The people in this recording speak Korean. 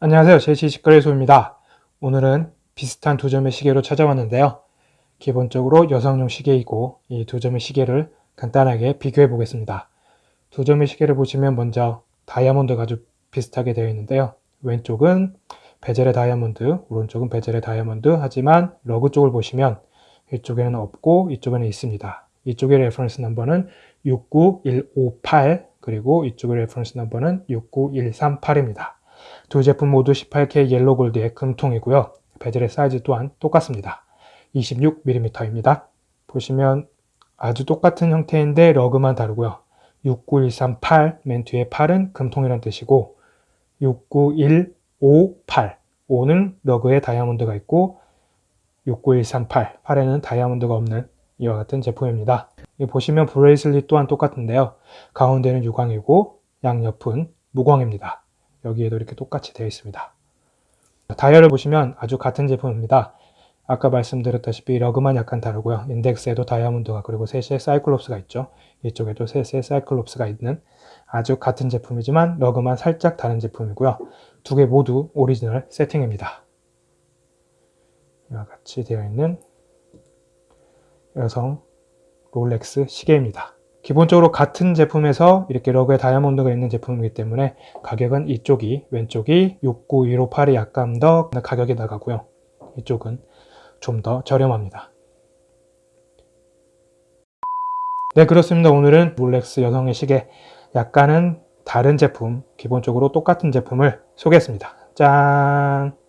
안녕하세요. 제시식거래소입니다. 오늘은 비슷한 두 점의 시계로 찾아왔는데요. 기본적으로 여성용 시계이고 이 두 점의 시계를 간단하게 비교해 보겠습니다. 두 점의 시계를 보시면 먼저 다이아몬드가 아주 비슷하게 되어 있는데요. 왼쪽은 bezel의 다이아몬드, 오른쪽은 bezel의 다이아몬드 하지만 lug 쪽을 보시면 이쪽에는 없고 이쪽에는 있습니다. 이쪽의 reference number는 69158 그리고 이쪽의 reference number는 69138입니다. 두 제품 모두 18K yellow gold의 금통이고요. bezel의 사이즈 또한 똑같습니다. 26mm입니다. 보시면 아주 똑같은 형태인데 lug만 다르고요. 69138, 맨 뒤에 8은 금통이라는 뜻이고 69158, 5는 lug에 다이아몬드가 있고 69138, 8에는 다이아몬드가 없는 이와 같은 제품입니다. 보시면 bracelet 또한 똑같은데요. 가운데는 유광이고 양옆은 무광입니다. 여기에도 이렇게 똑같이 되어 있습니다. 다이얼을 보시면 아주 같은 제품입니다. 아까 말씀드렸다시피 lug만 약간 다르고요. 인덱스에도 다이아몬드가 그리고 셋의 cyclops가 있죠. 이쪽에도 셋의 cyclops가 있는 아주 같은 제품이지만 lug만 살짝 다른 제품이고요. 두 개 모두 오리지널 세팅입니다. 이와 같이 되어 있는 여성 롤렉스 시계입니다. 기본적으로 같은 제품에서 이렇게 러그에 다이아몬드가 있는 제품이기 때문에 가격은 이쪽이 왼쪽이 69158이 약간 더 가격이 나가고요. 이쪽은 좀 더 저렴합니다. 네 그렇습니다. 오늘은 롤렉스 여성의 시계 약간은 다른 제품 기본적으로 똑같은 제품을 소개했습니다. 짠!